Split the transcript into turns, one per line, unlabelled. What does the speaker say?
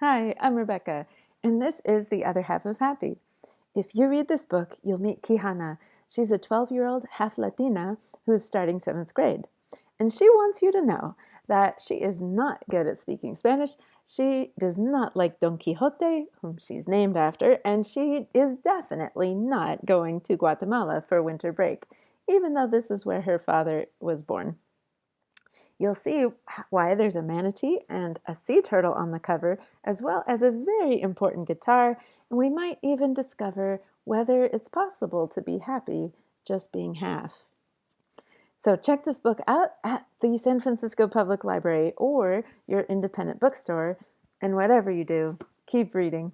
Hi, I'm Rebecca, and this is The Other Half of Happy. If you read this book, you'll meet Quijana. She's a 12 year old half Latina who's starting seventh grade. And she wants you to know that she is not good at speaking Spanish. She does not like Don Quixote, whom she's named after, and she is definitely not going to Guatemala for winter break, even though this is where her father was born. You'll see why there's a manatee and a sea turtle on the cover, as well as a very important guitar, and we might even discover whether it's possible to be happy just being half. So check this book out at the San Francisco Public Library or your independent bookstore, and whatever you do, keep reading.